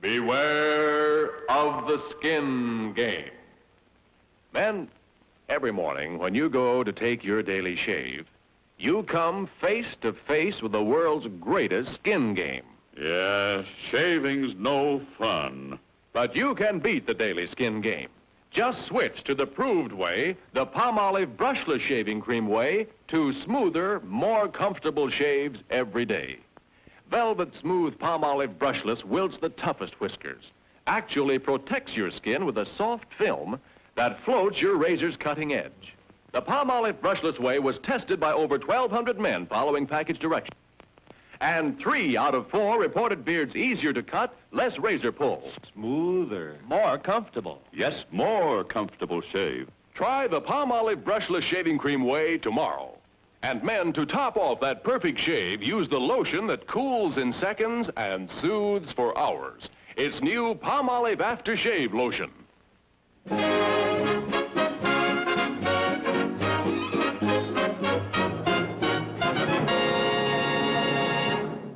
Beware of the skin game. Men, every morning when you go to take your daily shave, you come face to face with the world's greatest skin game. Yes, shaving's no fun. But you can beat the daily skin game. Just switch to the proved way, the Palmolive brushless shaving cream way, to smoother, more comfortable shaves every day. Velvet Smooth Palmolive brushless wilts the toughest whiskers, actually protects your skin with a soft film that floats your razor's cutting edge. The Palmolive brushless way was tested by over 1,200 men following package directions. And three out of four reported beards easier to cut, less razor pull. Smoother. More comfortable. Yes, more comfortable shave. Try the Palmolive brushless shaving cream way tomorrow. And men, to top off that perfect shave, use the lotion that cools in seconds and soothes for hours. It's new Palmolive Aftershave Lotion.